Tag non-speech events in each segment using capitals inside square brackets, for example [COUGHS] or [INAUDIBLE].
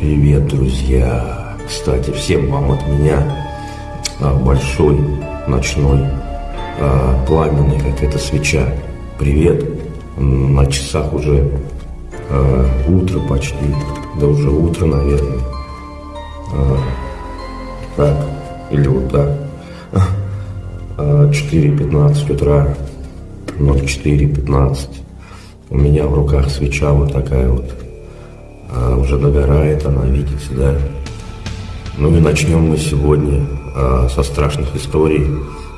Привет, друзья! Кстати, всем вам от меня а, большой, ночной, а, пламенный, как эта свеча. Привет! На часах уже а, утро почти, да уже утро, наверное. Так, или вот так. 4.15 утра, 04.15. У меня в руках свеча вот такая вот а, уже догорает она, видите, да? Ну и начнем мы сегодня а, со страшных историй.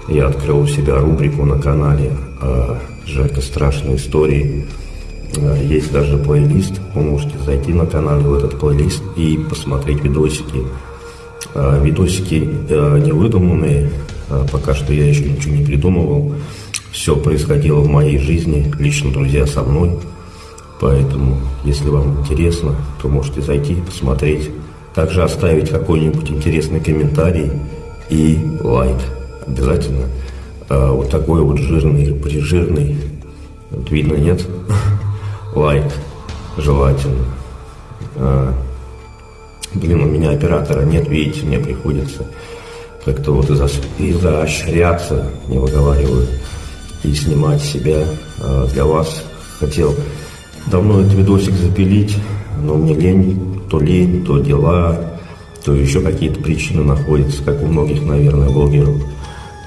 Я открыл у себя рубрику на канале а, «Жека. Страшные истории». А, есть даже плейлист, вы можете зайти на канал в этот плейлист и посмотреть видосики. А, видосики а, не выдуманные, а, пока что я еще ничего не придумывал. Все происходило в моей жизни, лично друзья со мной – Поэтому, если вам интересно, то можете зайти и посмотреть. Также оставить какой-нибудь интересный комментарий и лайк. Обязательно. А, вот такой вот жирный, прижирный. Вот видно, нет? [LAUGHS] лайк. Желательно. А, блин, у меня оператора нет, видите, мне приходится как-то вот изощряться, не выговариваю, и снимать себя а, для вас. Хотел давно этот видосик запилить, но мне лень, то лень, то дела, то еще какие-то причины находятся, как у многих, наверное, блогеров.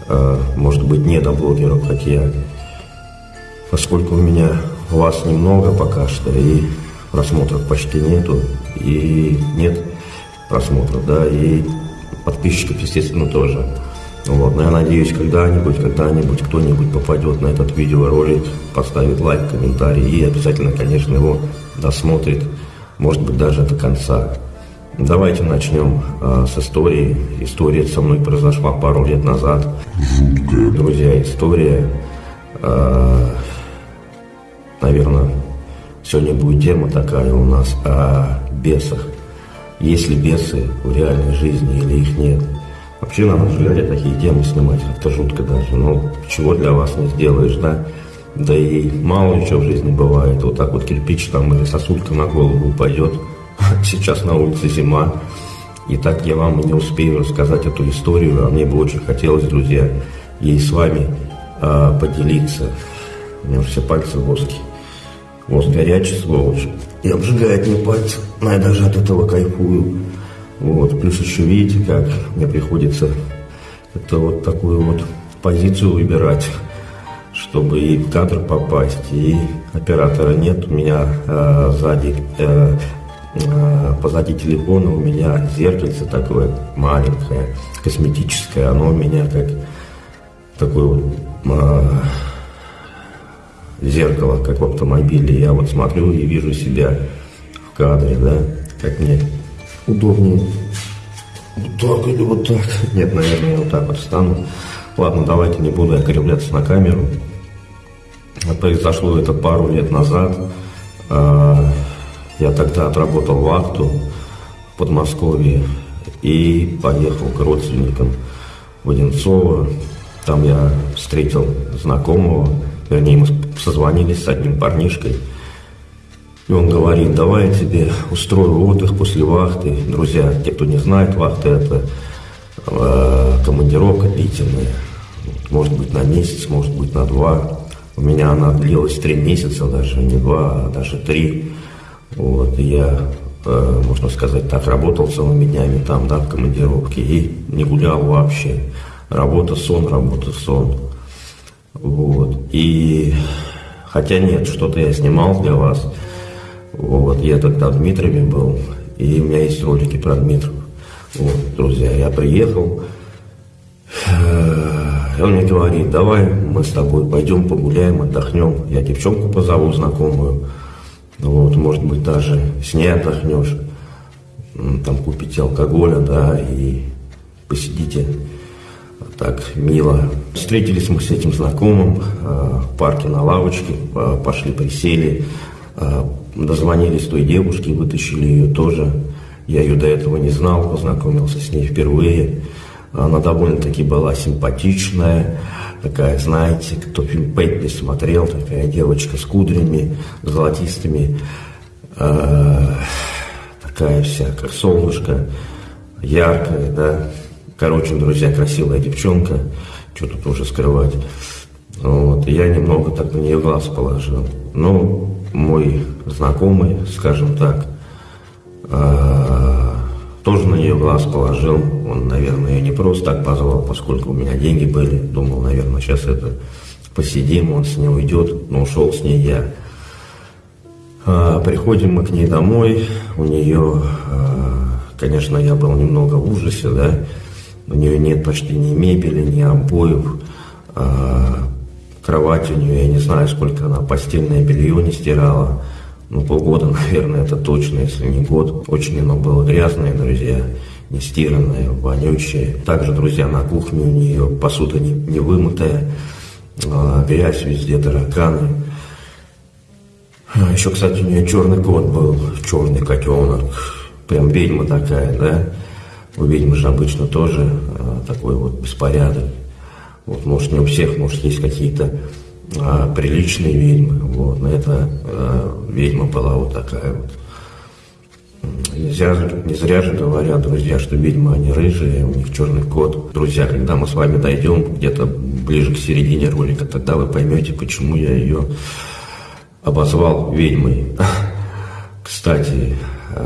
А, может быть, не до блогеров, хотя поскольку у меня вас немного пока что, и просмотров почти нету, и нет просмотров, да, и подписчиков, естественно, тоже. Вот, но я надеюсь, когда-нибудь, когда-нибудь кто-нибудь попадет на этот видеоролик, поставит лайк, комментарий и обязательно, конечно, его досмотрит, может быть, даже до конца. Давайте начнем э, с истории. История со мной произошла пару лет назад. Жуткая. Друзья, история, э, наверное, сегодня будет тема такая у нас о бесах. Есть ли бесы в реальной жизни или их нет? Вообще на наш взгляд такие темы снимать как-то жутко даже. Ну, чего для вас не сделаешь, да? Да и мало что в жизни бывает. Вот так вот кирпич там или сосулька на голову упадет. [LAUGHS] Сейчас на улице зима. И так я вам и не успею рассказать эту историю, а мне бы очень хотелось, друзья, ей с вами а, поделиться. У меня все пальцы в воске. Воск горячий, сволочь. И обжигает мне пальцы. Но я даже от этого кайфую. Вот. Плюс еще видите, как мне приходится это вот такую вот позицию выбирать, чтобы и в кадр попасть, и оператора нет. У меня э, сзади, э, э, позади телефона у меня зеркальце такое маленькое, косметическое. Оно у меня как такое вот э, зеркало, как в автомобиле. Я вот смотрю и вижу себя в кадре, да, как мне удобнее. Вот так или вот так. Нет, наверное, я вот так вот встану. Ладно, давайте не буду окривляться на камеру. Произошло это пару лет назад. А, я тогда отработал вахту в Подмосковье и поехал к родственникам в Одинцово. Там я встретил знакомого, вернее, мы созвонились с одним парнишкой – и он говорит, давай я тебе устрою отдых после вахты. Друзья, те, кто не знает, вахта это э, командировка длительная. Может быть на месяц, может быть на два. У меня она длилась три месяца, даже не два, а даже три. Вот, и я, э, можно сказать так, работал целыми днями там, да, в командировке и не гулял вообще. Работа, сон, работа, сон. Вот. И хотя нет, что-то я снимал для вас. Вот, я тогда в Дмитрове был, и у меня есть ролики про Дмитров. Вот, друзья, я приехал, и он мне говорит, давай мы с тобой пойдем погуляем, отдохнем. Я девчонку позову знакомую, вот, может быть, даже с ней отдохнешь, там купите алкоголя, да, и посидите так мило. Встретились мы с этим знакомым э, в парке на лавочке, э, пошли присели, э, дозвонились той девушке, вытащили ее тоже. Я ее до этого не знал, познакомился с ней впервые. Она довольно-таки была симпатичная, такая, знаете, кто фильм Пеппи смотрел, такая девочка с кудрями золотистыми. Э, такая вся, как солнышко, яркая, да. Короче, друзья, красивая девчонка, что тут уже скрывать. Вот, я немного так на нее глаз положил. Ну, мой знакомый, скажем так, э, тоже на нее глаз положил. Он, наверное, ее не просто так позвал, поскольку у меня деньги были. Думал, наверное, сейчас это посидим, он с ней уйдет, но ушел с ней я. А, приходим мы к ней домой, у нее, а, конечно, я был немного в ужасе, да, у нее нет почти ни мебели, ни обоев, кровать у нее, я не знаю, сколько она постельное белье не стирала, ну, полгода, [LAUGHS] наверное, это точно, если не год. Очень оно было грязное, друзья, не стиранное, вонючее. Также, друзья, на кухне у нее посуда не, не вымытая, а, грязь везде, тараканы. А, еще, кстати, у нее черный кот был, черный котенок. Прям ведьма такая, да? У ведьмы же обычно тоже а, такой вот беспорядок. Вот, может, не у всех, может, есть какие-то а, приличные ведьмы. Вот, но эта а, ведьма была вот такая вот. Нельзя, не зря же говорят, друзья, что ведьмы, они рыжие, у них черный кот. Друзья, когда мы с вами дойдем где-то ближе к середине ролика, тогда вы поймете, почему я ее обозвал ведьмой. [LAUGHS] Кстати,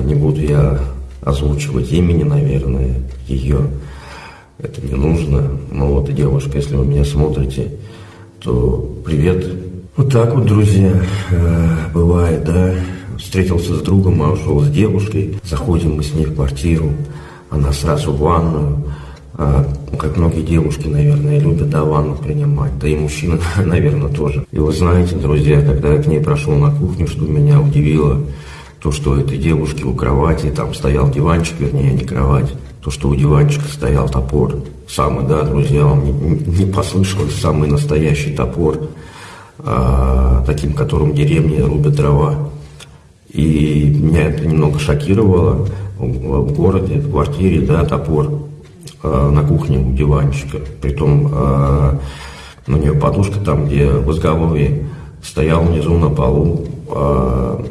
не буду я озвучивать имени, наверное, ее. Это не нужно. Но вот, девушка, если вы меня смотрите, то привет. Вот так вот, друзья, э, бывает, да. Встретился с другом, а ушел с девушкой. Заходим мы с ней в квартиру. Она сразу в ванную. А, как многие девушки, наверное, любят да, ванну принимать, да и мужчины, [LAUGHS] наверное, тоже. И вы знаете, друзья, когда я к ней прошел на кухню, что меня удивило, то, что этой девушки у кровати, там стоял диванчик, вернее, не кровать, то, что у диванчика стоял топор. Самый, да, друзья, вам не, не послышалось, самый настоящий топор, а, таким, которым деревни рубят дрова. И меня это немного шокировало. В городе, в квартире, да, топор э, на кухне у диванчика. Притом э, у нее подушка там, где в изголовье стоял внизу на полу э,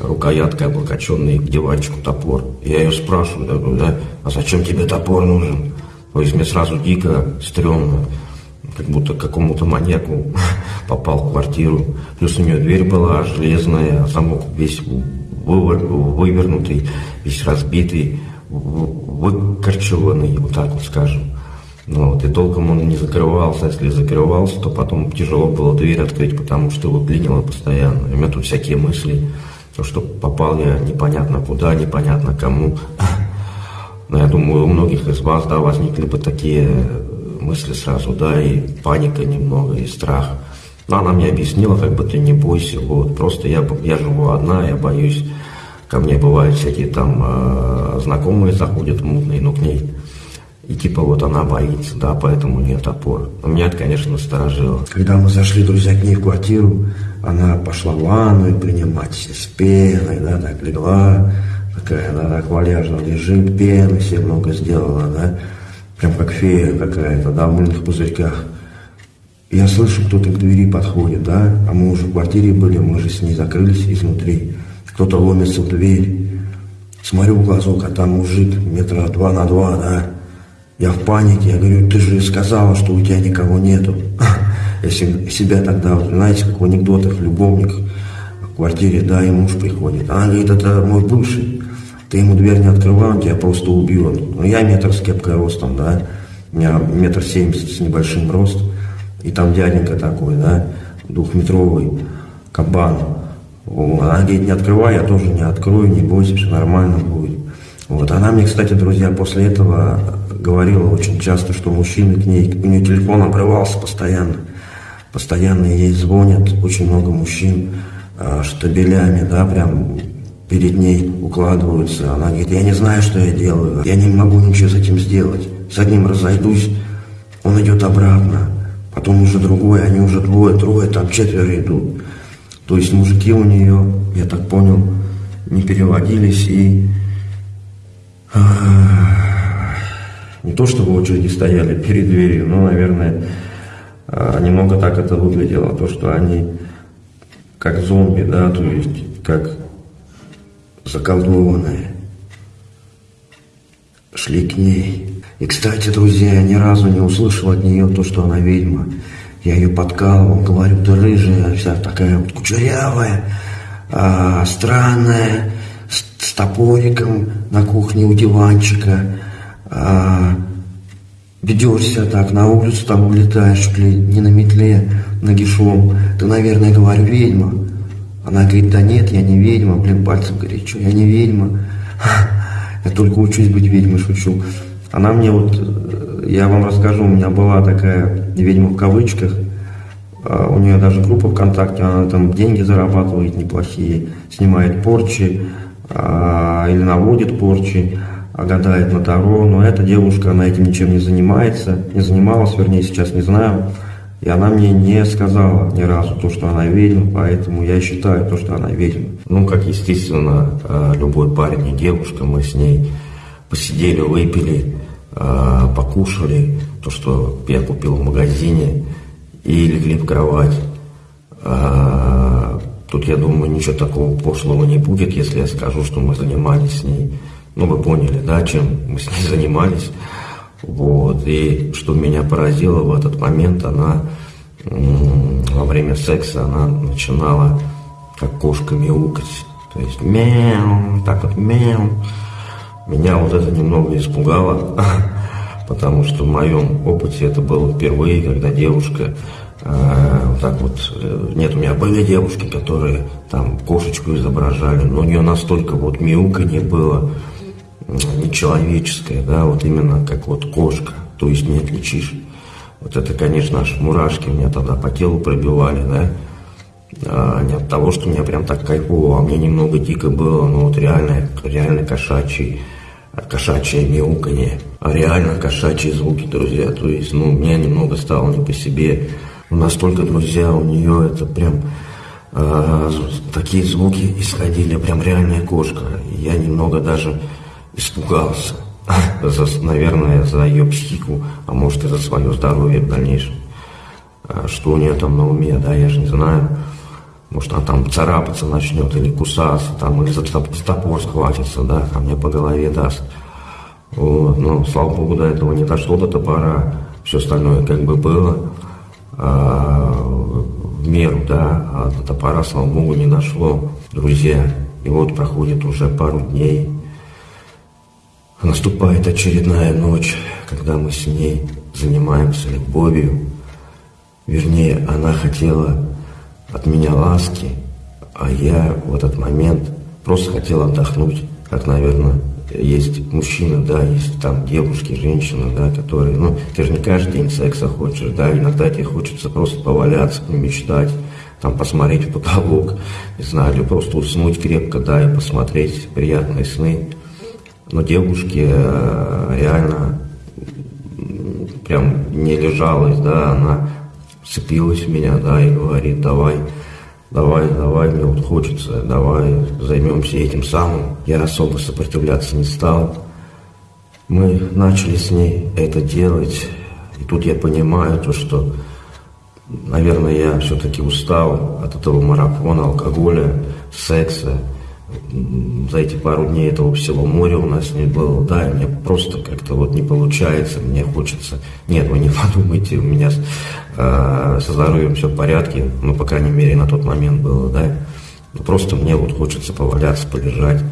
рукояткой облокоченный к диванчику топор. Я ее спрашиваю, да, а зачем тебе топор нужен? То есть мне сразу дико, стрёмно, как будто какому-то маньяку [LAUGHS] попал в квартиру. Плюс у нее дверь была железная, а замок весь вывернутый, весь разбитый выкорчеванный, вот так вот скажем. Ну, вот, и толком он не закрывался, если закрывался, то потом тяжело было дверь открыть, потому что его клинило постоянно. У меня тут всякие мысли, то, что попал я непонятно куда, непонятно кому. Но я думаю, у многих из вас, да, возникли бы такие мысли сразу, да, и паника немного, и страх. Но она мне объяснила, как бы ты не бойся, вот, просто я, я живу одна, я боюсь Ко мне бывают всякие там э, знакомые заходят мутные, но к ней. И типа вот она боится, да, поэтому у нее топор. Но меня это, конечно, насторожило. Когда мы зашли, друзья, к ней в квартиру, она пошла в ванную принимать с пеной, да, так легла, такая, она так валяжно лежит, пены себе много сделала, да, прям как фея какая-то, да, в мыльных пузырьках. Я слышу, кто-то к двери подходит, да, а мы уже в квартире были, мы же с ней закрылись изнутри. Кто-то ломится в дверь. Смотрю в глазок, а там мужик метра два на два, да. Я в панике, я говорю, ты же сказала, что у тебя никого нету. [LAUGHS] Я себя тогда, знаете, как в анекдотах, любовник в квартире, да, и муж приходит. Она говорит, это мой бывший. Ты ему дверь не открывал, он тебя просто убил. Ну, я метр с кепкой ростом, да. У меня метр семьдесят с небольшим ростом. И там дяденька такой, да, двухметровый кабан. Она говорит, не открывай, я тоже не открою, не бойся, все нормально будет. Вот. Она мне, кстати, друзья, после этого говорила очень часто, что мужчины к ней, у нее телефон обрывался постоянно. Постоянно ей звонят, очень много мужчин э, штабелями, да, прям перед ней укладываются. Она говорит, я не знаю, что я делаю, я не могу ничего с этим сделать. С одним разойдусь, он идет обратно, потом уже другой, они уже двое, трое, там четверо идут. То есть мужики у нее, я так понял, не переводились и а, не то чтобы очереди стояли перед дверью, но, наверное, а, немного так это выглядело, то, что они как зомби, да, то есть как заколдованные. Шли к ней. И, кстати, друзья, я ни разу не услышал от нее то, что она ведьма. Я ее подкалывал, говорю, ты рыжая, вся такая вот кучерявая, а, странная, с, с топориком на кухне у диванчика. А, ведешься так, на улицу там улетаешь, ли не на метле, нагишом. Ты, наверное, говорю, ведьма. Она говорит, да нет, я не ведьма. Блин, пальцем говорит, что я не ведьма. [LAUGHS] Я только учусь быть ведьмой, шучу. Она мне вот, э, я вам расскажу, у меня была такая ведьма в кавычках. А, у нее даже группа ВКонтакте, она там деньги зарабатывает неплохие, снимает порчи а, или наводит порчи, гадает на Таро. Но эта девушка, она этим ничем не занимается, не занималась, вернее, сейчас не знаю. И она мне не сказала ни разу то, что она ведьма, поэтому я считаю то, что она ведьма. Ну, как естественно, а, любой парень и девушка, мы с ней посидели, выпили, покушали то, что я купил в магазине, и легли в кровать. А, тут, я думаю, ничего такого пошлого не будет, если я скажу, что мы занимались с ней. Ну, вы поняли, да, чем мы с ней занимались. Вот. И что меня поразило в этот момент, она во время секса она начинала как кошка мяукать. То есть мяу, так вот мяу. Меня вот это немного испугало. [LAUGHS] потому что в моем опыте это было впервые, когда девушка э, вот так вот, э, нет, у меня были девушки, которые там кошечку изображали, но у нее настолько вот не было нечеловеческое, да, вот именно как вот кошка, то есть не отличишь. Вот это, конечно, аж мурашки меня тогда по телу пробивали, да, а не от того, что меня прям так кайфово, а мне немного дико было, но вот реально, реально кошачий кошачье мяуканье, а реально кошачьи звуки, друзья. То есть, ну, меня немного стало не по себе. Настолько, друзья, у нее это прям э, такие звуки исходили, прям реальная кошка. Я немного даже испугался. [LAUGHS] За, наверное, за ее психику, а может и за свое здоровье в дальнейшем. А что у нее там на уме, да, я же не знаю. Может, она там царапаться начнет или кусаться, там, или за топор схватится, да, а мне по голове даст. Вот, но, слава богу, до этого не дошло до топора, все остальное как бы было а, в меру, да, а до топора, слава богу, не дошло, друзья. И вот проходит уже пару дней, наступает очередная ночь, когда мы с ней занимаемся любовью. Вернее, она хотела от меня ласки, а я в этот момент просто хотел отдохнуть, как, наверное, есть мужчина, да, есть там девушки, женщины, да, которые, ну, ты же не каждый день секса хочешь, да, иногда тебе хочется просто поваляться, мечтать, там, посмотреть в потолок, не знаю, или просто уснуть крепко, да, и посмотреть приятные сны. Но девушке э, реально прям не лежалось, да, она вцепилась в меня, да, и говорит, давай, давай, давай, мне вот хочется, давай займемся этим самым. Я особо сопротивляться не стал. Мы начали с ней это делать, и тут я понимаю то, что, наверное, я все-таки устал от этого марафона, алкоголя, секса, за эти пару дней этого всего моря у нас не было, да, и мне просто как-то вот не получается, мне хочется, нет, вы не [LAUGHS] подумайте, у меня э, со здоровьем все в порядке, ну, по крайней мере, на тот момент было, да, ну, просто мне вот хочется поваляться, полежать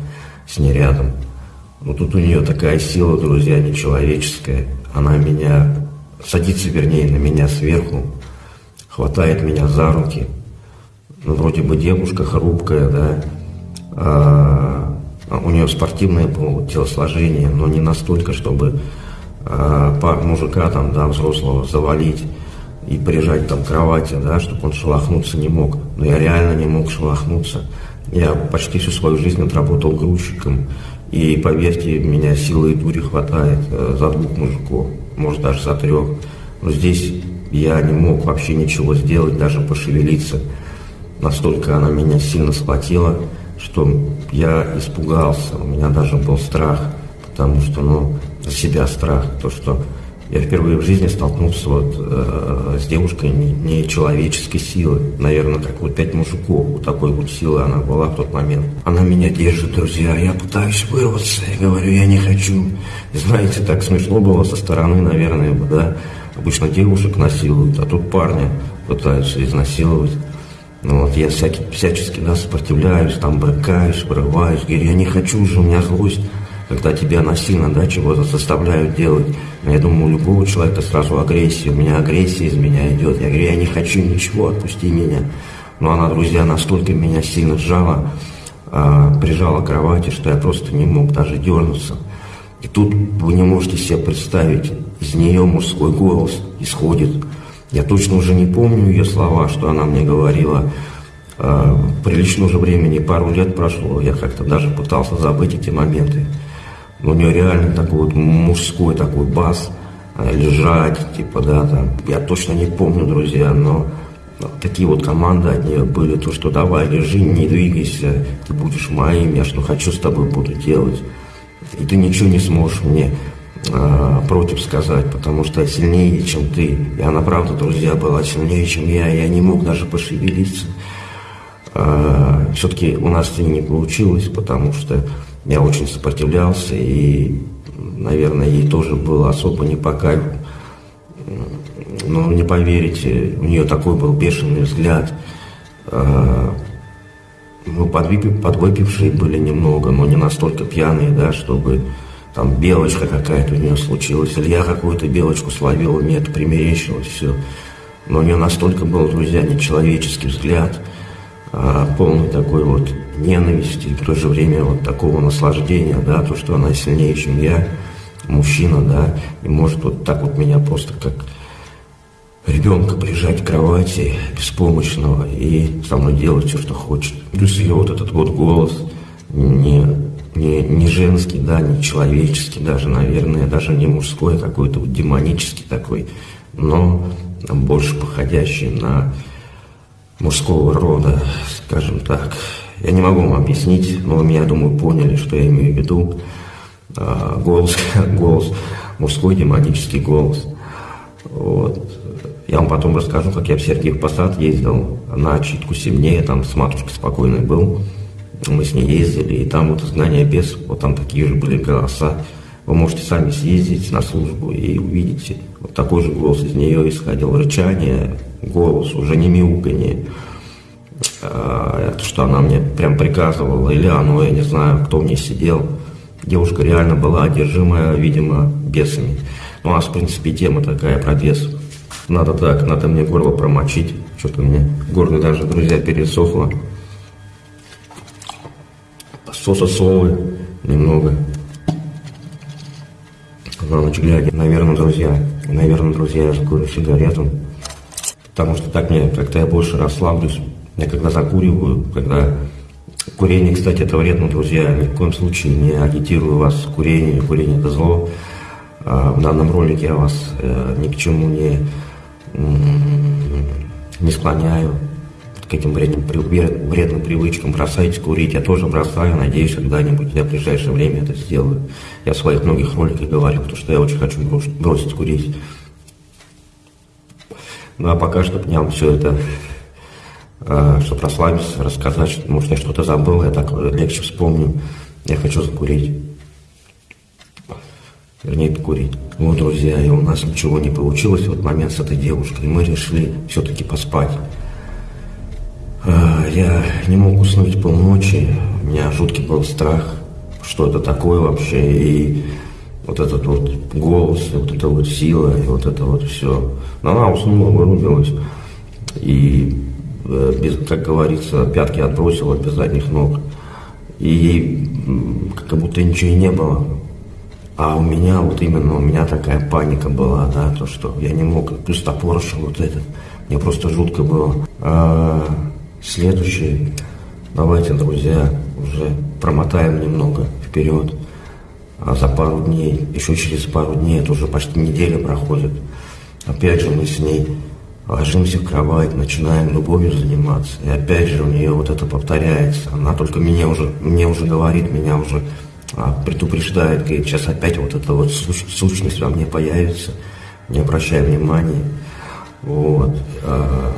с ней рядом. Ну, тут у нее такая сила, друзья, нечеловеческая, она меня, садится, вернее, на меня сверху, хватает меня за руки, ну, вроде бы девушка хрупкая, да, у нее спортивное было телосложение, но не настолько, чтобы а, мужика там, да, взрослого завалить и прижать там к кровати, да, чтобы он шелохнуться не мог. Но я реально не мог шелохнуться. Я почти всю свою жизнь отработал грузчиком. И поверьте, меня силы и дури хватает э, за двух мужиков, может даже за трех. Но здесь я не мог вообще ничего сделать, даже пошевелиться. Настолько она меня сильно схватила что я испугался, у меня даже был страх, потому что, ну, за себя страх, то, что я впервые в жизни столкнулся вот э, с девушкой не силы. Наверное, как вот пять мужиков. Вот такой вот силы она была в тот момент. Она меня держит, друзья. Я пытаюсь вырваться. Я говорю, я не хочу. Знаете, так смешно было со стороны, наверное, да. Обычно девушек насилуют, а тут парня пытаются изнасиловать. Ну, вот я всякий, всячески да, сопротивляюсь, там брыкаюсь, вырываюсь, говорю, я не хочу уже, у меня злость когда тебя насильно да, чего-то заставляют делать. Но я думаю, у любого человека сразу агрессия. У меня агрессия из меня идет. Я говорю, я не хочу ничего, отпусти меня. Но она, друзья, настолько меня сильно сжала, э, прижала к кровати, что я просто не мог даже дернуться. И тут вы не можете себе представить, из нее мужской голос исходит. Я точно уже не помню ее слова, что она мне говорила. Э, прилично уже времени, пару лет прошло, я как-то даже пытался забыть эти моменты. У нее реально такой вот мужской такой бас, э, лежать, типа, да, там. Я точно не помню, друзья, но такие вот команды от нее были, то, что давай, лежи, не двигайся, ты будешь моим, я что хочу с тобой буду делать. И ты ничего не сможешь мне э, против сказать, потому что сильнее, чем ты. И она, правда, друзья, была сильнее, чем я, я не мог даже пошевелиться. Э, все-таки у нас ней не получилось, потому что я очень сопротивлялся, и, наверное, ей тоже было особо не по кайфу. Но не поверите, у нее такой был бешеный взгляд. А, мы подвыпив, подвыпившие были немного, но не настолько пьяные, да, чтобы там белочка какая-то у нее случилась, или я какую-то белочку словил, мне это примерещилось, все. Но у нее настолько был, друзья, нечеловеческий взгляд, а, полный такой вот ненависти, и в то же время вот такого наслаждения, да, то, что она сильнее, чем я, мужчина, да, и может вот так вот меня просто как ребенка прижать к кровати беспомощного и со мной делать все, что хочет. Плюс ее вот этот вот голос не, не, не женский, да, не человеческий даже, наверное, даже не мужской, а какой-то вот демонический такой, но больше походящий на мужского рода, скажем так. Я не могу вам объяснить, но вы меня, думаю, поняли, что я имею в виду. А, голос, [LAUGHS] голос, мужской демонический голос. Вот. Я вам потом расскажу, как я в Сергиев Посад ездил на читку сильнее, там с матушкой спокойной был. Мы с ней ездили, и там вот изгнание без, вот там такие же были голоса. Вы можете сами съездить на службу и увидите. Вот такой же голос из нее исходил, рычание, голос, уже не мяуканье. А, это что она мне прям приказывала, или оно, я не знаю, кто в ней сидел. Девушка реально была одержимая, видимо, бесами. Ну, у нас, в принципе, тема такая про бесов. Надо так, надо мне горло промочить. Что-то мне горло даже, друзья, пересохло. Солы немного. На ночь глядя. Наверное, друзья, наверное, друзья, я закурю сигарету. Потому что так мне, как-то я больше расслаблюсь. Я когда закуриваю, когда... Курение, кстати, это вредно, друзья. Ни в коем случае не агитирую вас к курению. Курение – это зло. А, в данном ролике я вас э, ни к чему не, не склоняю к этим вредным, вредным привычкам. Бросайте курить. Я тоже бросаю. Надеюсь, когда-нибудь я в ближайшее время это сделаю. Я в своих многих роликах говорил, что я очень хочу бросить курить. Ну а пока что мне все это Э, чтобы расслабиться, рассказать, может, я что-то забыл, я так легче вспомню. Я хочу закурить. Вернее, покурить. Вот, друзья, и у нас ничего не получилось в этот момент с этой девушкой. Мы решили все-таки поспать. Э, я не мог уснуть полночи. У меня жуткий был страх, что это такое вообще. И вот этот вот голос, и вот эта вот сила, и вот это вот все. Но она уснула, вырубилась. И Э, без, как говорится, пятки отбросила без задних ног. И как будто ничего и не было. А у меня вот именно, у меня такая паника была, да, то, что я не мог, плюс топорыш вот этот, мне просто жутко было. А, следующий, давайте, друзья, уже промотаем немного вперед. А за пару дней, еще через пару дней, это уже почти неделя проходит. Опять же мы с ней ложимся в кровать, начинаем любовью заниматься. И опять же у нее вот это повторяется. Она только меня уже, мне уже говорит, меня уже а, предупреждает, говорит, сейчас опять вот эта вот суч, сущность во мне появится. не обращай внимания. Вот. А,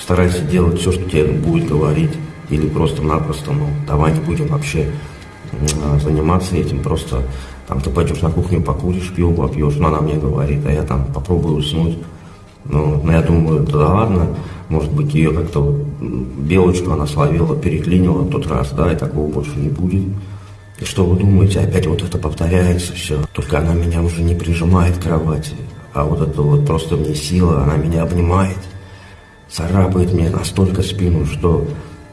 старайся делать все, что тебе будет говорить, или просто-напросто, ну, давай не будем вообще а, заниматься этим, просто там ты пойдешь на кухню, покуришь, пиво попьешь, ну, она мне говорит, а я там попробую уснуть. Ну, ну, я думаю, да ладно, может быть, ее как-то белочку она словила, переклинила в тот раз, да, и такого больше не будет. И что вы думаете, опять вот это повторяется все. Только она меня уже не прижимает к кровати, а вот это вот просто мне сила, она меня обнимает, царапает мне настолько спину, что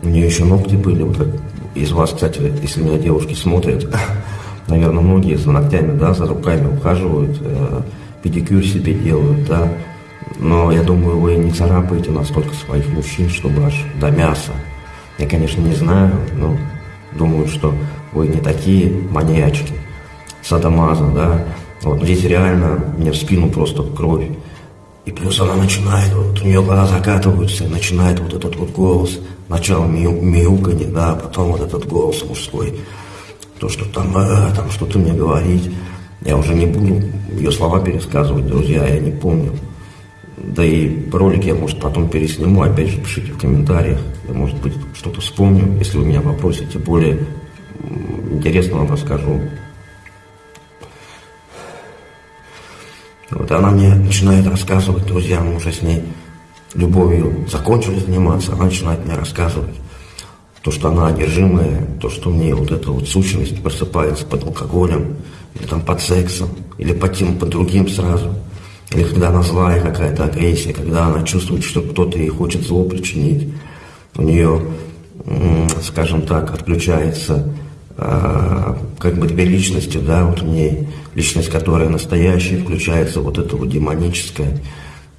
у нее еще ногти были. Вот как из вас, кстати, если меня девушки смотрят, [LAUGHS] наверное, многие за ногтями, да, за руками ухаживают, э, педикюр себе делают, да. Но я думаю, вы не царапаете настолько своих мужчин, чтобы аж до мяса. Я, конечно, не знаю, но думаю, что вы не такие маньячки, садомаза, да. Вот, здесь реально мне в спину просто кровь. И плюс она начинает, вот у нее глаза закатываются, начинает вот этот вот голос, начало мяу, мяуканье, да, потом вот этот голос мужской, то, что там, э, там что-то мне говорить. Я уже не буду ее слова пересказывать, друзья, я не помню. Да и ролик я, может, потом пересниму, опять же, пишите в комментариях. Я, может быть, что-то вспомню, если вы меня попросите. Более интересно вам расскажу. Вот она мне начинает рассказывать, друзья, мы уже с ней любовью закончили заниматься, она начинает мне рассказывать то, что она одержимая, то, что мне вот эта вот сущность просыпается под алкоголем, или там под сексом, или под тем, под другим сразу. Или когда она злая какая-то агрессия, когда она чувствует, что кто-то ей хочет зло причинить. У нее, скажем так, отключается а, как бы две личности, да, вот в ней личность, которая настоящая, включается вот это вот демоническое,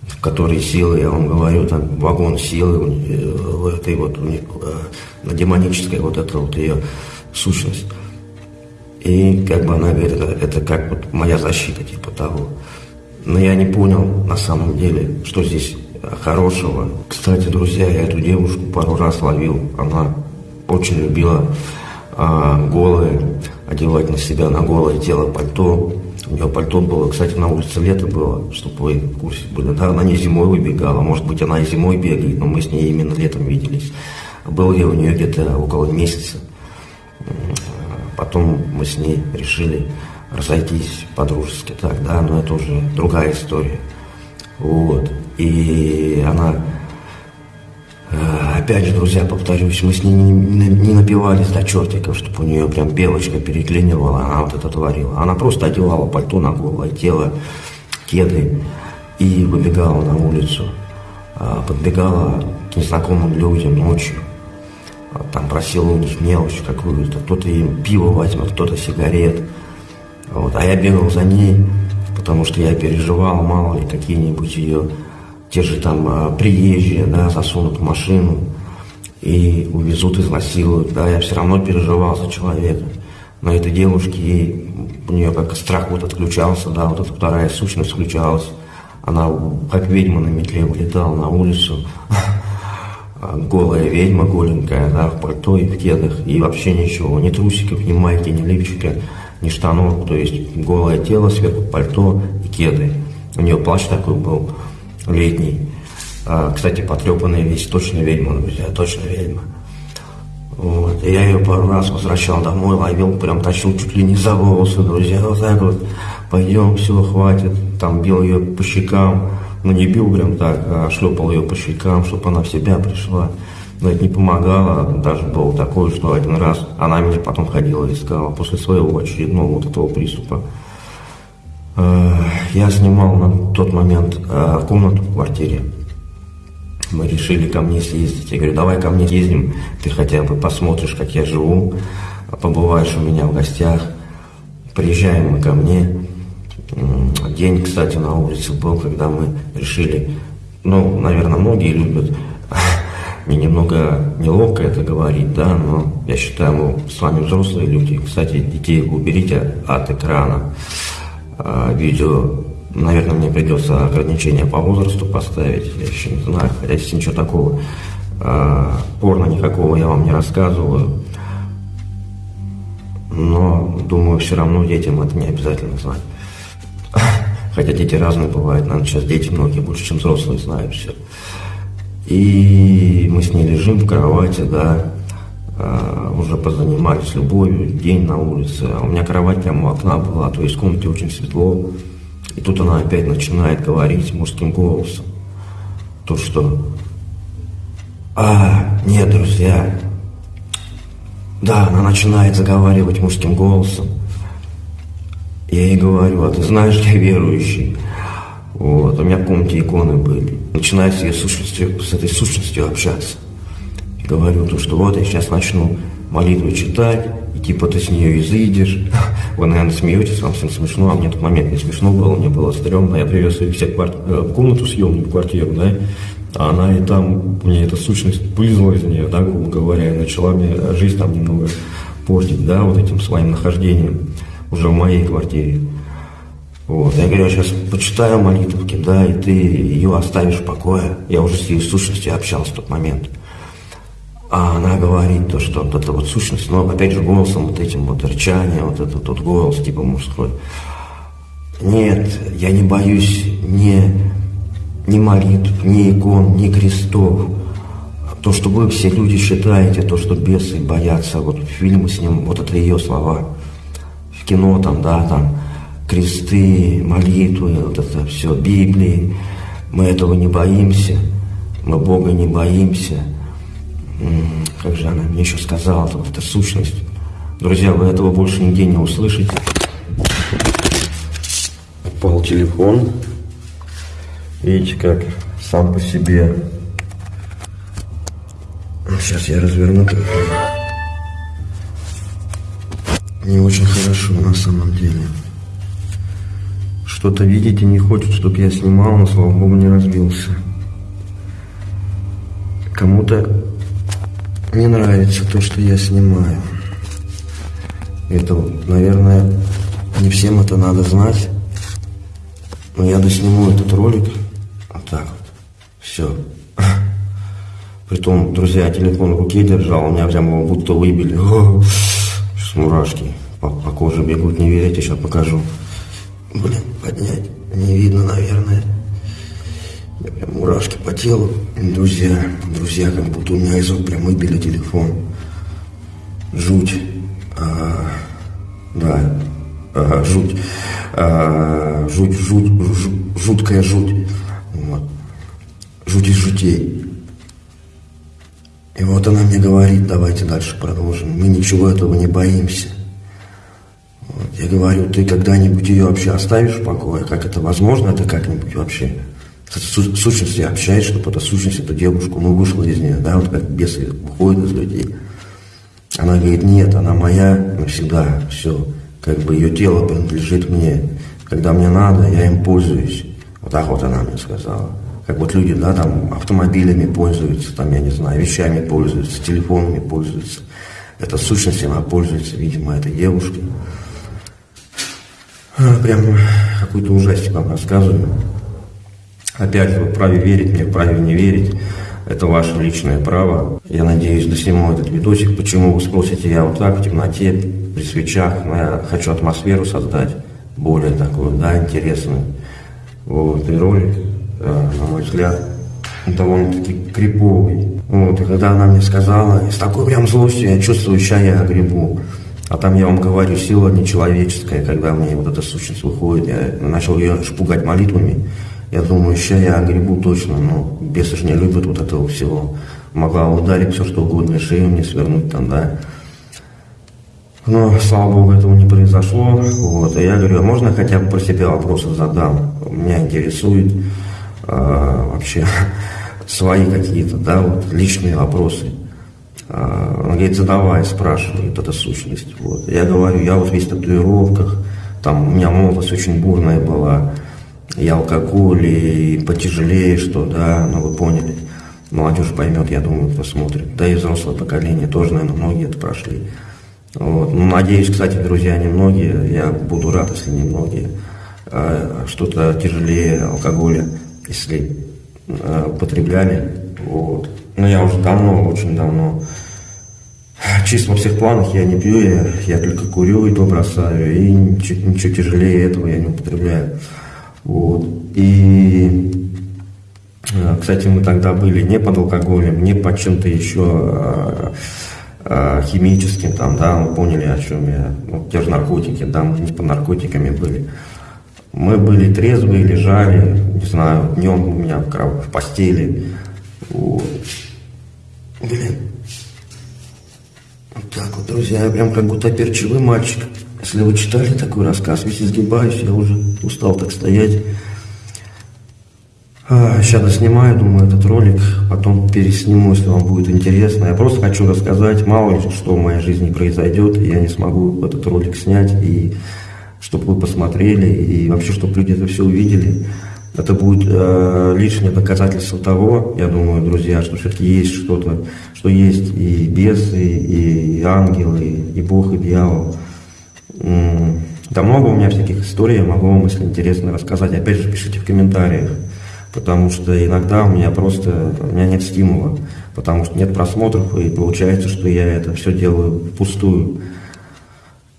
в которой силы, я вам говорю, там вагон силы в этой вот э, демоническая вот эта вот ее сущность. И как бы она говорит, это, это как вот моя защита, типа того. Но я не понял на самом деле, что здесь хорошего. Кстати, друзья, я эту девушку пару раз ловил. Она очень любила а, голые, одевать на себя на голое тело пальто. У нее пальто было, кстати, на улице лето было, чтобы вы в курсе были. Да, она не зимой выбегала, может быть, она и зимой бегает, но мы с ней именно летом виделись. Был я у нее где-то около месяца. Потом мы с ней решили разойтись по-дружески так, да, но это уже другая история. Вот. И она опять же, друзья, повторюсь, мы с ней не, не, не напивались до чертиков, чтобы у нее прям белочка переклинивала, она вот это творила. Она просто одевала пальто на голое тело, кеды и выбегала на улицу. А, подбегала к незнакомым людям ночью. А, там просила у них мелочь какую-то. Кто-то им пиво возьмет, кто-то сигарет. Вот. А я бегал за ней, потому что я переживал, мало ли, какие-нибудь ее те же там а, приезжие, да, засунут в машину и увезут, изнасилуют, да, я все равно переживал за человека. Но этой девушке, ей, у нее как страх вот отключался, да, вот эта вторая сущность включалась. Она как ведьма на метле вылетала на улицу, [LAUGHS] голая ведьма, голенькая, да, в пальто и в кедах, и вообще ничего, ни трусиков, ни майки, ни лифчика, ни штанов, то есть голое тело, сверху пальто и кеды. У нее плащ такой был, летний. А, кстати, потрепанная весь, точно ведьма, друзья, точно ведьма. Вот. И я ее пару раз возвращал домой, ловил, прям тащил чуть ли не за волосы, друзья, вот так вот, пойдем, все, хватит, там бил ее по щекам, ну не бил прям так, а шлепал ее по щекам, чтобы она в себя пришла. Но это не помогало, даже было такое, что один раз она меня потом ходила и искала после своего очередного вот этого приступа. Э, я снимал на тот момент э, комнату в квартире. Мы решили ко мне съездить. Я говорю, давай ко мне ездим, ты хотя бы посмотришь, как я живу, побываешь у меня в гостях. Приезжаем мы ко мне. День, кстати, на улице был, когда мы решили, ну, наверное, многие любят, [LAUGHS] мне немного неловко это говорить, да, но я считаю, мы с вами взрослые люди. Кстати, детей уберите от экрана. А, видео, наверное, мне придется ограничение по возрасту поставить, я еще не знаю, хотя здесь ничего такого. А, порно никакого я вам не рассказываю, но думаю, все равно детям это не обязательно знать. [LAUGHS] Хотя дети разные бывают, наверное, сейчас дети многие больше, чем взрослые знают все. И мы с ней лежим в кровати, да, уже позанимались любовью, день на улице. А у меня кровать прямо у окна была, то есть в комнате очень светло. И тут она опять начинает говорить мужским голосом. То, что «А, нет, друзья». Да, она начинает заговаривать мужским голосом. Я ей говорю, а ты знаешь, я верующий. Вот, у меня в комнате иконы были. Начинаю с, сущностью, с этой сущностью общаться. Говорю, то, что вот я сейчас начну молитву читать, и типа ты с нее изыдешь. [LAUGHS] Вы, наверное, смеетесь, вам всем смешно, а мне в тот момент не смешно было, мне было стрёмно. Я привез ее в кварти... Э, в комнату съемную, в квартиру, да, а она и там, мне эта сущность вылезла из нее, да, грубо говоря, и начала мне жизнь там немного портить, да, вот этим своим нахождением уже в моей квартире. Вот. Я говорю, я сейчас почитаю молитвки, да, и ты ее оставишь в покое. Я уже с ее сущностью общался в тот момент. А она говорит то, что вот эта вот сущность, но опять же голосом вот этим вот рычание, вот этот вот голос типа мужской. Нет, я не боюсь ни, ни молитв, ни икон, ни крестов. То, что вы все люди считаете, то, что бесы боятся, вот фильмы с ним, вот это ее слова. В кино там, да, там, кресты, молитвы, вот это все, Библии. Мы этого не боимся, мы Бога не боимся. Как же она мне еще сказала, вот эта сущность. Друзья, вы этого больше нигде не услышите. Упал телефон. Видите, как сам по себе. Сейчас я разверну. Не очень хорошо на самом деле что-то видите, не хочет, чтобы я снимал, но, слава богу, не разбился. Кому-то не нравится то, что я снимаю. Это, наверное, не всем это надо знать. Но я досниму этот ролик. Вот так вот. Все. Притом, друзья, телефон в руке держал, у меня прям его будто выбили. Сейчас мурашки по, по коже бегут, не верите, сейчас покажу. Блин, поднять не видно, наверное. Мурашки по телу. Друзья, друзья, как будто у меня из рук прям выбили телефон. Жуть. А, да, а, жуть. А, жуть, жуть, жуть, жуткая жуть. Вот. Жуть из жутей. И вот она мне говорит, давайте дальше продолжим. Мы ничего этого не боимся. Я говорю, ты когда-нибудь ее вообще оставишь в покое? Как это возможно? Это как-нибудь вообще? С сущностью чтобы эта сущность, эту девушку, ну, вышла из нее, да, вот как бесы выходят из людей. Она говорит, нет, она моя навсегда, все, как бы ее тело принадлежит мне. Когда мне надо, я им пользуюсь. Вот так вот она мне сказала. Как вот люди, да, там автомобилями пользуются, там, я не знаю, вещами пользуются, телефонами пользуются. Эта сущность, она пользуется, видимо, этой девушкой. Прям какой-то ужастик вам рассказываю. Опять вы вправе верить мне, вправе не верить. Это ваше личное право. Я надеюсь, досниму этот видосик. Почему вы спросите, я вот так в темноте, при свечах, но я хочу атмосферу создать, более такую, да, интересную. Вот, и ролик, э, на мой взгляд, довольно-таки криповый. Вот, и когда она мне сказала, с такой прям злостью я чувствую, сейчас я грибу. А там, я вам говорю, сила нечеловеческая, когда мне вот эта сущность выходит, я начал ее шпугать молитвами. Я думаю, сейчас я огребу точно, но бесы же не любят вот этого всего. Могла ударить все, что угодно, шею мне свернуть там, да. Но, слава богу, этого не произошло. Вот. И я говорю, а можно хотя бы про себя вопросы задам? Меня интересует э, вообще [LAUGHS] свои какие-то, да, вот личные вопросы. А, он говорит, задавай, спрашивает эта сущность. Вот. Я говорю, я вот весь в татуировках, там у меня молодость очень бурная была, я алкоголь и потяжелее, что, да, ну вы поняли. Молодежь поймет, я думаю, посмотрит. Да и взрослое поколение тоже, наверное, многие это прошли. Вот. Ну, надеюсь, кстати, друзья, немногие, я буду рад, если немногие, а, что-то тяжелее алкоголя, если а, употребляли. Вот. Но я уже давно, очень давно, чисто во всех планах я не пью, я, я только курю и то бросаю, и ничего, ничего тяжелее этого я не употребляю. Вот. И, э, кстати, мы тогда были не под алкоголем, не под чем-то еще а, а, химическим, там, да, мы поняли, о чем я. Ну, те же наркотики, да, мы не под наркотиками были. Мы были трезвые, лежали, не знаю, днем у меня в, в постели. Вот. Блин. Вот так вот, друзья, я прям как будто перчевый мальчик. Если вы читали такой рассказ, весь изгибаюсь, я уже устал так стоять. А, сейчас доснимаю, думаю, этот ролик, потом пересниму, если вам будет интересно. Я просто хочу рассказать, мало ли что в моей жизни произойдет, и я не смогу этот ролик снять, и чтобы вы посмотрели, и вообще, чтобы люди это все увидели. Это будет э, лишнее доказательство того, я думаю, друзья, что все-таки есть что-то, что есть и бесы, и ангелы, и Бог, и дьявол. Да много у меня всяких историй, я могу вам, если интересно, рассказать. Опять же, пишите в комментариях, потому что иногда у меня просто, у меня нет стимула, потому что нет просмотров, и получается, что я это все делаю впустую.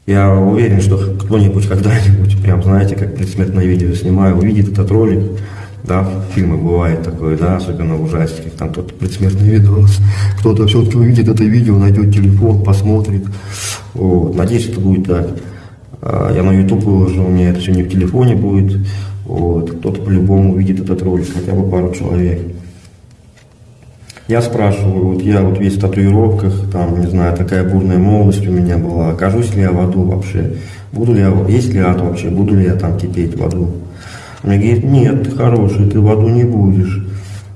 Я уверен, что кто-нибудь когда-нибудь, прям знаете, как предсмертное видео снимаю, увидит этот ролик, да, фильмы бывает такое, да, особенно в ужастиках, там кто-то предсмертный видос, кто-то все-таки увидит это видео, найдет телефон, посмотрит. Вот. Надеюсь, это будет так. А, я на YouTube выложу, у меня это все не в телефоне будет. Вот. Кто-то по-любому увидит этот ролик, хотя бы пару человек. Я спрашиваю, вот я вот весь в татуировках, там, не знаю, такая бурная молодость у меня была, окажусь ли я в аду вообще, буду ли я, есть ли ад вообще, буду ли я там кипеть в аду. Мне говорит, нет, ты хороший, ты в аду не будешь.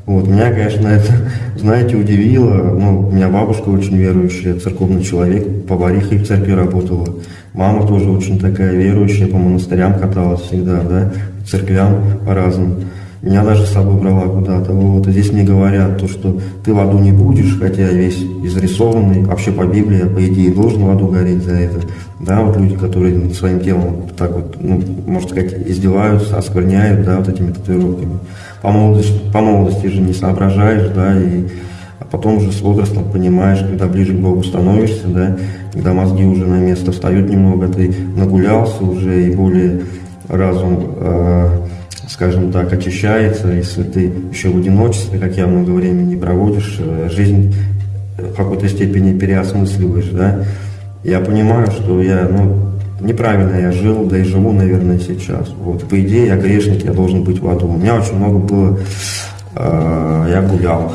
Вот, меня, конечно, это, знаете, удивило. Ну, у меня бабушка очень верующая, церковный человек, поварихой в церкви работала. Мама тоже очень такая верующая, по монастырям каталась всегда, да, церквям по-разному. Меня даже с собой брала куда-то. Вот. И здесь мне говорят, то, что ты в аду не будешь, хотя весь изрисованный, вообще по Библии, по идее, должен в аду гореть за это. Да, вот люди, которые над своим телом так вот, ну, можно сказать, издеваются, оскверняют, да, вот этими татуировками. По молодости, по молодости же не соображаешь, да, и а потом уже с возрастом понимаешь, когда ближе к Богу становишься, да, когда мозги уже на место встают немного, ты нагулялся уже и более разум э, скажем так, очищается, если ты еще в одиночестве, как я много времени проводишь, э, жизнь в какой-то степени переосмысливаешь, да, я понимаю, что я, ну, неправильно я жил, да и живу, наверное, сейчас. Вот, по идее, я грешник, я должен быть в аду. У меня очень много было, э, я гулял,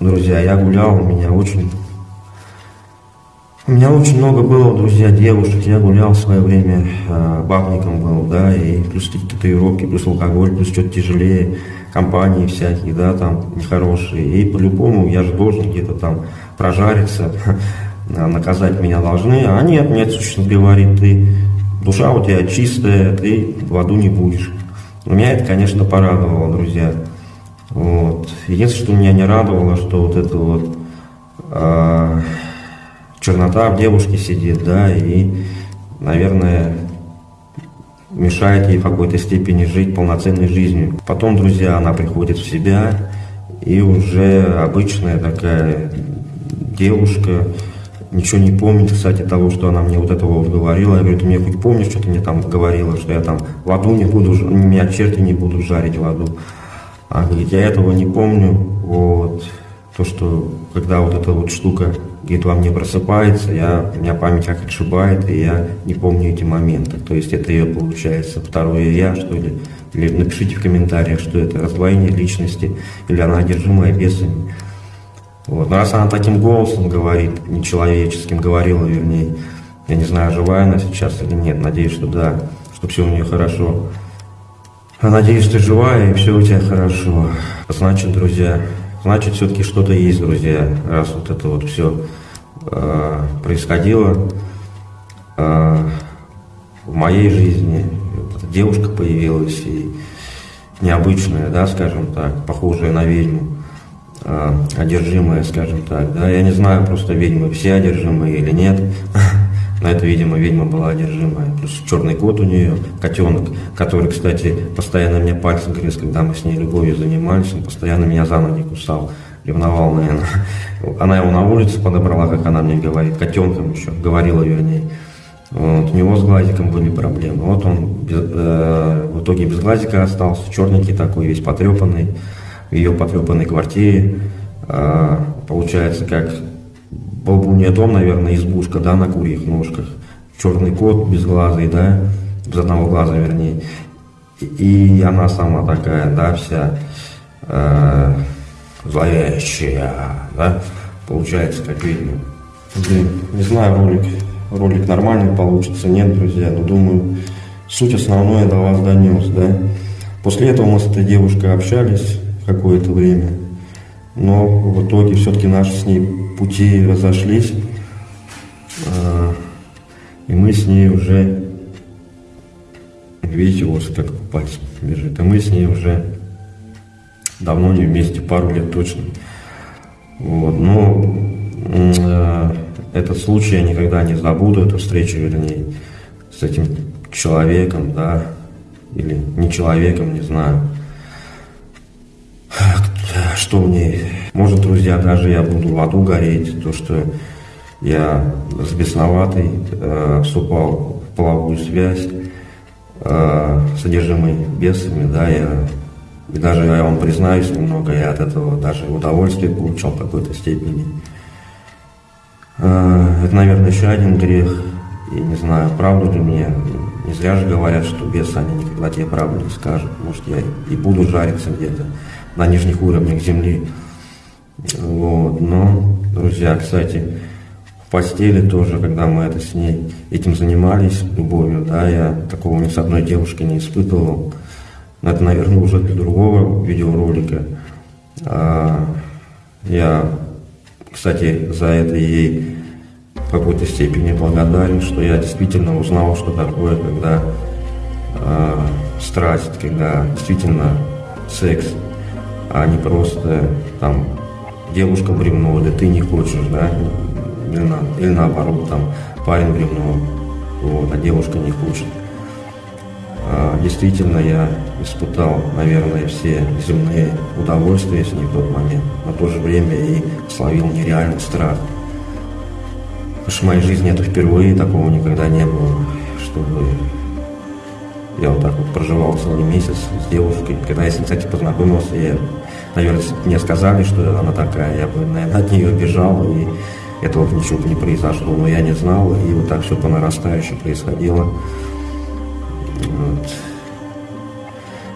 друзья, я гулял, у меня очень у меня очень много было, друзья, девушек. Я гулял в свое время, э, бабником был, да, и плюс татуировки, плюс алкоголь, плюс что-то тяжелее, компании всякие, да, там, нехорошие. И по-любому я же должен где-то там прожариться, [LAUGHS] наказать меня должны. А нет, нет, сущность говорит, ты, душа у тебя чистая, ты в аду не будешь. Меня это, конечно, порадовало, друзья. Вот. Единственное, что меня не радовало, что вот это вот... Э, чернота в девушке сидит, да, и, наверное, мешает ей в какой-то степени жить полноценной жизнью. Потом, друзья, она приходит в себя, и уже обычная такая девушка, ничего не помнит, кстати, того, что она мне вот этого вот говорила. Я говорю, ты мне хоть помнишь, что ты мне там говорила, что я там в аду не буду, меня черти не будут жарить в аду. Она говорит, я этого не помню, вот, то, что когда вот эта вот штука где-то во мне просыпается, я, у меня память как отшибает, и я не помню эти моменты. То есть это ее, получается, второе я, что ли. Или напишите в комментариях, что это раздвоение личности, или она одержимая бесами. Вот. Но раз она таким голосом говорит, нечеловеческим говорила, вернее, я не знаю, живая она сейчас или нет, надеюсь, что да, что все у нее хорошо. А надеюсь, ты живая и все у тебя хорошо. Значит, друзья, значит, все-таки что-то есть, друзья, раз вот это вот все э, происходило э, в моей жизни. Девушка появилась и необычная, да, скажем так, похожая на ведьму, э, одержимая, скажем так, да. Я не знаю, просто ведьмы все одержимые или нет. [LAUGHS] На это, видимо, ведьма была одержимая. Плюс черный кот у нее, котенок, который, кстати, постоянно мне пальцем грыз, когда мы с ней любовью занимались, он постоянно меня за ноги кусал. Ревновал, наверное. Она его на улице подобрала, как она мне говорит, котенком еще, говорила вернее. Вот, у него с глазиком были проблемы. Вот он без, э, в итоге без глазика остался, черненький такой, весь потрепанный, в ее потрепанной квартире. Э, получается, как нее дом, наверное, избушка, да, на курьих ножках. Черный кот без глаза, да, без одного глаза, вернее. И, и она сама такая, да, вся э, зловещая, да, получается, как видно. Блин, не знаю, ролик ролик нормальный получится, нет, друзья, но думаю, суть основное до вас донес, да. После этого мы с этой девушкой общались какое-то время, но в итоге все-таки наши с ней пути разошлись, а, и мы с ней уже, видите, вот как по пальцам бежит, и мы с ней уже давно не вместе, пару лет точно. Вот, но э, этот случай я никогда не забуду, эту встречу, вернее, с этим человеком, да, или не человеком, не знаю. Что мне, может, друзья, даже я буду в аду гореть, то, что я с бесноватой э, вступал в половую связь, э, содержимый бесами, да, я, и даже я вам признаюсь немного, я от этого даже удовольствие получал в какой-то степени. Э, это, наверное, еще один грех. И не знаю, правду ли мне. Не зря же говорят, что бесы, они никогда тебе правду не скажут. Может, я и буду жариться где-то на нижних уровнях земли. Вот. Но, друзья, кстати, в постели тоже, когда мы это с ней этим занимались, любовью, да, я такого ни с одной девушкой не испытывал. Это, наверное, уже для другого видеоролика. А, я кстати, за это ей в какой-то степени благодарен, что я действительно узнал, что такое, когда э, страсть, когда действительно секс, а не просто там девушка бревно, да ты не хочешь, да, или, на, или наоборот, там парень бревно, вот, а девушка не хочет. А, действительно, я испытал, наверное, все земные удовольствия с ней в тот момент, но в то же время и словил нереальный страх. Потому что в моей жизни это впервые, такого никогда не было, чтобы я вот так вот проживал целый месяц с девушкой. Когда я с ней, кстати, познакомился, я, наверное, мне сказали, что она такая, я бы, наверное, от нее бежал, и этого ничего бы не произошло. Но я не знал, и вот так все по нарастающей происходило. Вот.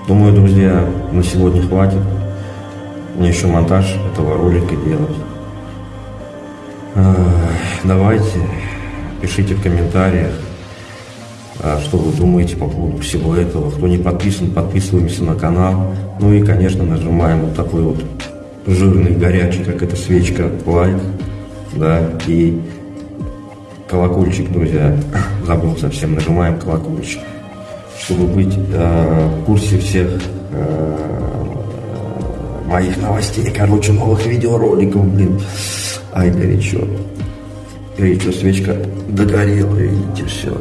Думаю, друзья, на сегодня хватит. Мне еще монтаж этого ролика делать. Давайте, пишите в комментариях, что вы думаете по поводу всего этого. Кто не подписан, подписываемся на канал. Ну и, конечно, нажимаем вот такой вот жирный, горячий, как эта свечка, лайк. Да, и колокольчик, друзья. [COUGHS] Забыл совсем, нажимаем колокольчик чтобы быть э, в курсе всех э, моих новостей, короче, новых видеороликов, блин. Ай, горячо. Горячо, свечка догорела, видите, все.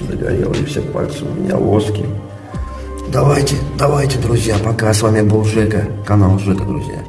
И все пальцы у меня воски. Давайте, давайте, друзья, пока. С вами был Жека, канал Жека, друзья.